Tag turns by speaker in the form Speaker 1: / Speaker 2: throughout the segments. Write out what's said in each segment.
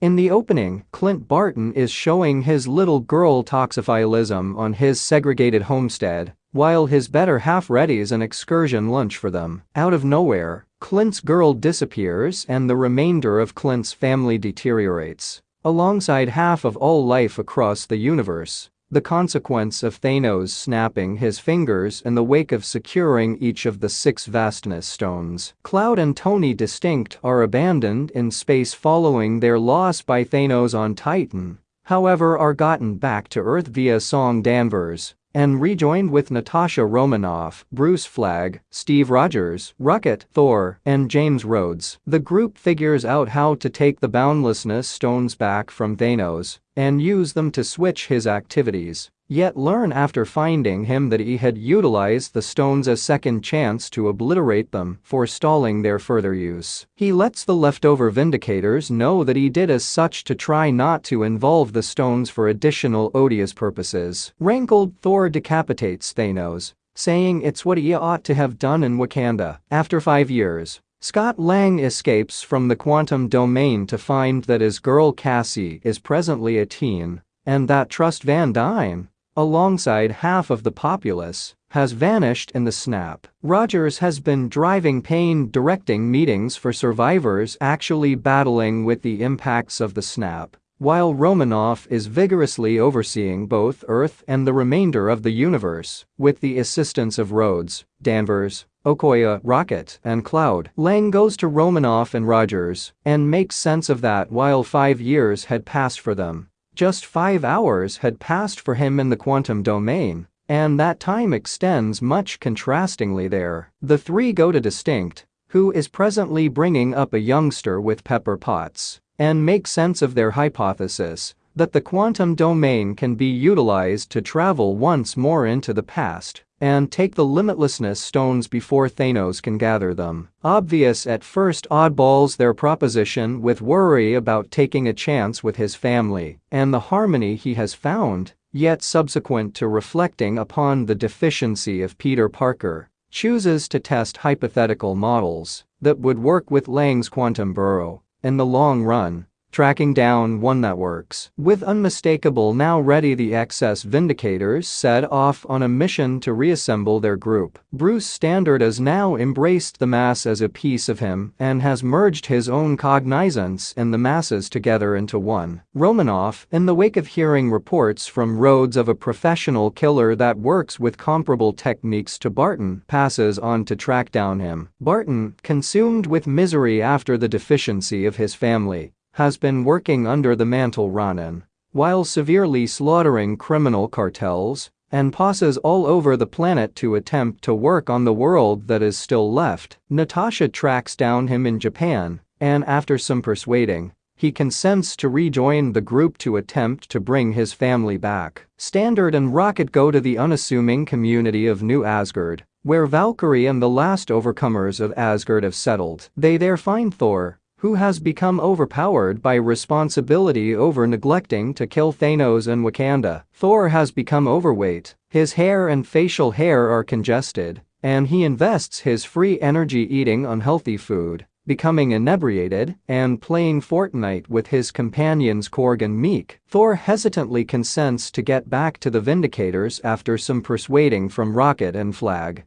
Speaker 1: In the opening, Clint Barton is showing his little girl toxophilism on his segregated homestead, while his better half readies an excursion lunch for them. Out of nowhere, Clint's girl disappears and the remainder of Clint's family deteriorates. Alongside half of all life across the universe, the consequence of Thanos snapping his fingers in the wake of securing each of the six vastness stones. Cloud and Tony Distinct are abandoned in space following their loss by Thanos on Titan, however are gotten back to Earth via Song Danvers, and rejoined with Natasha Romanoff, Bruce Flag, Steve Rogers, Rocket, Thor, and James Rhodes. The group figures out how to take the Boundlessness stones back from Thanos and use them to switch his activities. Yet learn after finding him that he had utilized the stones as second chance to obliterate them, forestalling their further use. He lets the leftover Vindicators know that he did as such to try not to involve the stones for additional odious purposes. Rankled Thor decapitates Thanos, saying it's what he ought to have done in Wakanda. After five years, Scott Lang escapes from the quantum domain to find that his girl Cassie is presently a teen and that Trust Van Dyne, alongside half of the populace, has vanished in the snap. Rogers has been driving pain directing meetings for survivors actually battling with the impacts of the snap, while Romanoff is vigorously overseeing both Earth and the remainder of the universe, with the assistance of Rhodes, Danvers, Okoye, Rocket, and Cloud. Lang goes to Romanoff and Rogers and makes sense of that while five years had passed for them. Just five hours had passed for him in the quantum domain, and that time extends much contrastingly there. The three go to Distinct, who is presently bringing up a youngster with Pepper Potts, and make sense of their hypothesis that the quantum domain can be utilized to travel once more into the past and take the limitlessness stones before Thanos can gather them. Obvious at first oddballs their proposition with worry about taking a chance with his family and the harmony he has found, yet subsequent to reflecting upon the deficiency of Peter Parker, chooses to test hypothetical models that would work with Lang's quantum burrow in the long run tracking down one that works. With unmistakable now ready the excess Vindicators set off on a mission to reassemble their group. Bruce Standard has now embraced the mass as a piece of him and has merged his own cognizance and the masses together into one. Romanoff, in the wake of hearing reports from Rhodes of a professional killer that works with comparable techniques to Barton, passes on to track down him. Barton, consumed with misery after the deficiency of his family, has been working under the mantle Ronin, while severely slaughtering criminal cartels and passes all over the planet to attempt to work on the world that is still left. Natasha tracks down him in Japan, and after some persuading, he consents to rejoin the group to attempt to bring his family back. Standard and Rocket go to the unassuming community of New Asgard, where Valkyrie and the last overcomers of Asgard have settled. They there find Thor, who has become overpowered by responsibility over neglecting to kill Thanos and Wakanda. Thor has become overweight, his hair and facial hair are congested, and he invests his free energy eating unhealthy food, becoming inebriated and playing Fortnite with his companions Korg and Miek. Thor hesitantly consents to get back to the Vindicators after some persuading from Rocket and Flag.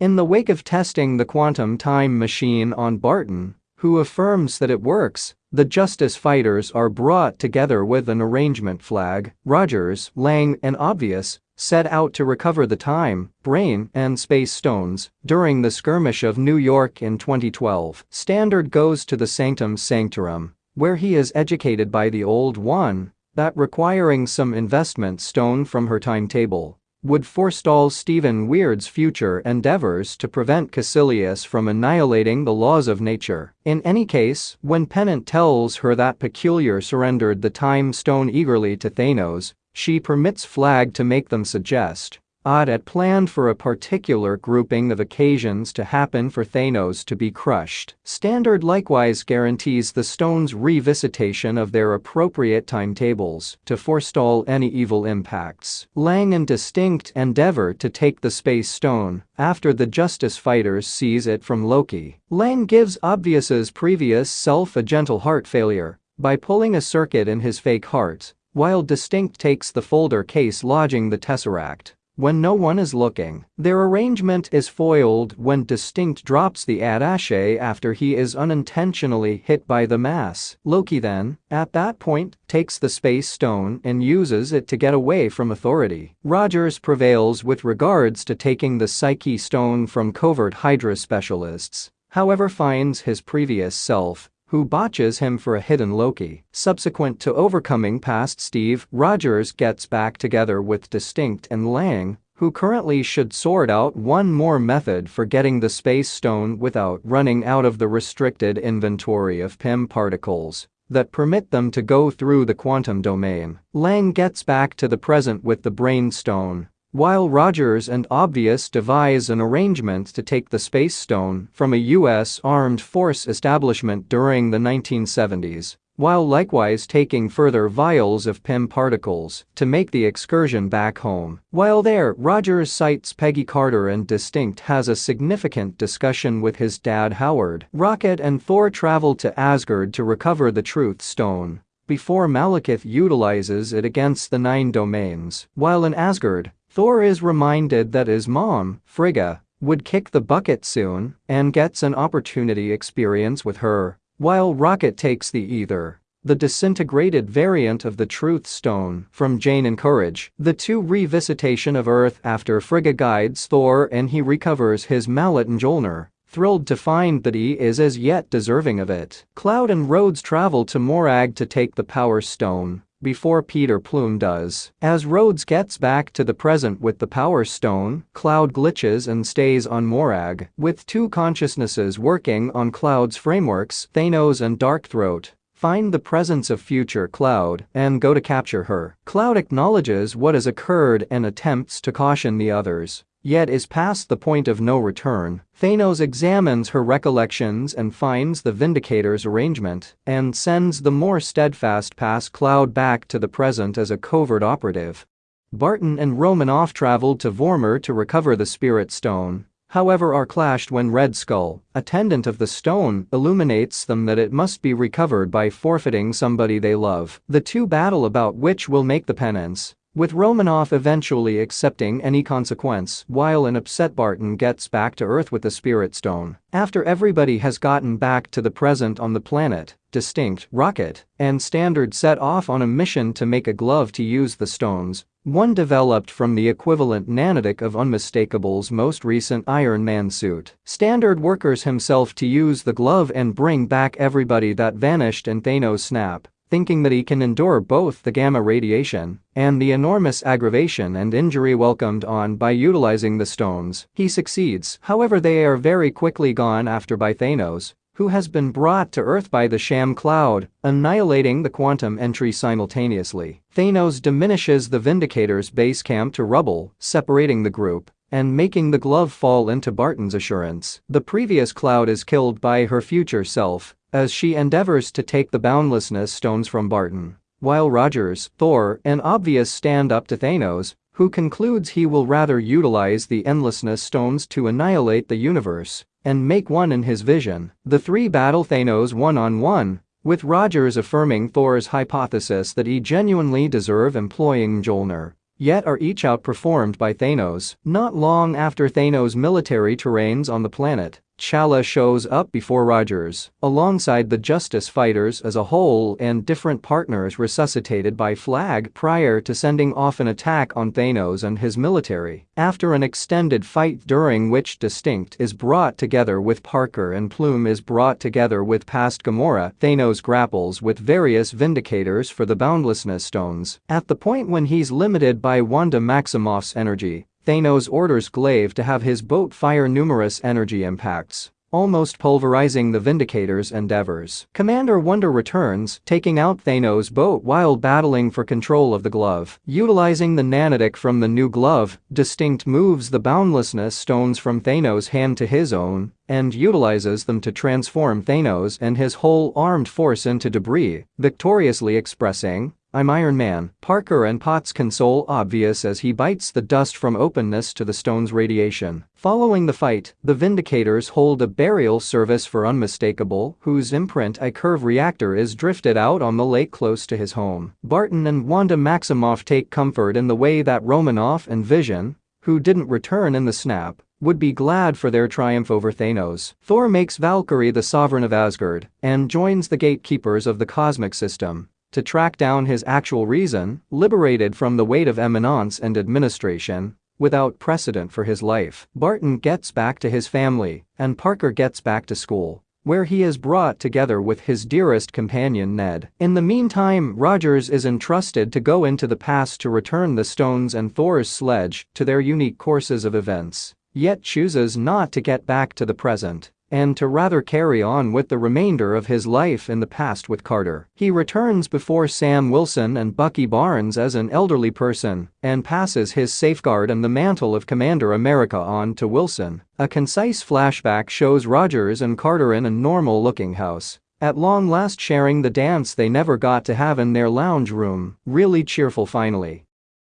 Speaker 1: In the wake of testing the quantum time machine on Barton, who affirms that it works, the Justice Fighters are brought together with an arrangement flag, Rogers, Lang and Obvious set out to recover the time, brain, and space stones during the skirmish of New York in 2012. Standard goes to the Sanctum Sanctorum, where he is educated by the Old One, that requiring some investment stone from her timetable would forestall Stephen Weird's future endeavors to prevent Kaecilius from annihilating the laws of nature. In any case, when Pennant tells her that Peculiar surrendered the Time Stone eagerly to Thanos, she permits Flag to make them suggest Odd planned for a particular grouping of occasions to happen for Thanos to be crushed. Standard likewise guarantees the stone's revisitation of their appropriate timetables to forestall any evil impacts. Lang and Distinct endeavor to take the Space Stone after the Justice Fighters seize it from Loki. Lang gives Obvious's previous self a gentle heart failure by pulling a circuit in his fake heart, while Distinct takes the folder case lodging the Tesseract. When no one is looking, their arrangement is foiled when Distinct drops the attaché after he is unintentionally hit by the mass. Loki then, at that point, takes the Space Stone and uses it to get away from authority. Rogers prevails with regards to taking the Psyche Stone from covert Hydra specialists, however finds his previous self who botches him for a hidden Loki. Subsequent to overcoming past Steve, Rogers gets back together with Distinct and Lang, who currently should sort out one more method for getting the space stone without running out of the restricted inventory of Pym particles that permit them to go through the quantum domain. Lang gets back to the present with the brain stone, while Rogers and Obvious devise an arrangement to take the Space Stone from a U.S. armed force establishment during the 1970s, while likewise taking further vials of Pym particles to make the excursion back home. While there, Rogers cites Peggy Carter and Distinct has a significant discussion with his dad Howard. Rocket and Thor travel to Asgard to recover the Truth Stone before Malekith utilizes it against the Nine Domains. While in Asgard, Thor is reminded that his mom, Frigga, would kick the bucket soon and gets an opportunity experience with her, while Rocket takes the ether the disintegrated variant of the Truth Stone from Jane and Courage, the two revisitation of Earth after Frigga guides Thor and he recovers his mallet Mjolnir, thrilled to find that he is as yet deserving of it. Cloud and Rhodes travel to Morag to take the Power Stone, before Peter Plume does. As Rhodes gets back to the present with the Power Stone, Cloud glitches and stays on Morag, with two consciousnesses working on Cloud's frameworks, Thanos and Darkthroat. Find the presence of future Cloud and go to capture her. Cloud acknowledges what has occurred and attempts to caution the others yet is past the point of no return. Thanos examines her recollections and finds the Vindicator's arrangement and sends the more steadfast past Cloud back to the present as a covert operative. Barton and Romanoff traveled to Vormir to recover the Spirit Stone, however are clashed when Red Skull, attendant of the stone, illuminates them that it must be recovered by forfeiting somebody they love. The two battle about which will make the penance, with Romanoff eventually accepting any consequence while an upset Barton gets back to Earth with the Spirit Stone. After everybody has gotten back to the present on the planet, Distinct, Rocket, and Standard set off on a mission to make a glove to use the stones, one developed from the equivalent nanotic of Unmistakable's most recent Iron Man suit. Standard workers himself to use the glove and bring back everybody that vanished in Thanos' snap, thinking that he can endure both the gamma radiation and the enormous aggravation and injury welcomed on by utilizing the stones. He succeeds, however they are very quickly gone after by Thanos, who has been brought to Earth by the Sham Cloud, annihilating the quantum entry simultaneously. Thanos diminishes the Vindicator's base camp to rubble, separating the group and making the glove fall into Barton's assurance. The previous Cloud is killed by her future self, as she endeavors to take the boundlessness stones from Barton. While Rogers, Thor, an Obvious stand up to Thanos, who concludes he will rather utilize the endlessness stones to annihilate the universe and make one in his vision. The three battle Thanos one-on-one, with Rogers affirming Thor's hypothesis that he genuinely deserve employing Mjolnir yet are each outperformed by Thanos. Not long after Thanos' military terrains on the planet, Chala shows up before Rogers, alongside the Justice Fighters as a whole and different partners resuscitated by Flag prior to sending off an attack on Thanos and his military. After an extended fight during which Distinct is brought together with Parker and Plume is brought together with past Gamora, Thanos grapples with various Vindicators for the Boundlessness Stones. At the point when he's limited by Wanda Maximoff's energy, Thanos orders Glaive to have his boat fire numerous energy impacts, almost pulverizing the Vindicator's endeavors. Commander Wonder returns, taking out Thanos' boat while battling for control of the glove. Utilizing the nanotic from the new glove, Distinct moves the boundlessness stones from Thanos' hand to his own and utilizes them to transform Thanos and his whole armed force into debris, victoriously expressing, I'm Iron Man, Parker and Potts console obvious as he bites the dust from openness to the stone's radiation. Following the fight, the Vindicators hold a burial service for Unmistakable, whose imprint a curve reactor is drifted out on the lake close to his home. Barton and Wanda Maximoff take comfort in the way that Romanoff and Vision, who didn't return in the snap, would be glad for their triumph over Thanos. Thor makes Valkyrie the sovereign of Asgard and joins the gatekeepers of the cosmic system to track down his actual reason, liberated from the weight of eminence and administration, without precedent for his life. Barton gets back to his family, and Parker gets back to school where he is brought together with his dearest companion Ned. In the meantime Rogers is entrusted to go into the past to return the stones and Thor's sledge to their unique courses of events, yet chooses not to get back to the present and to rather carry on with the remainder of his life in the past with Carter. He returns before Sam Wilson and Bucky Barnes as an elderly person and passes his safeguard and the mantle of Commander America on to Wilson. A concise flashback shows Rogers and Carter in a normal-looking house. At long last sharing the dance they never got to have in their lounge room, really cheerful finally.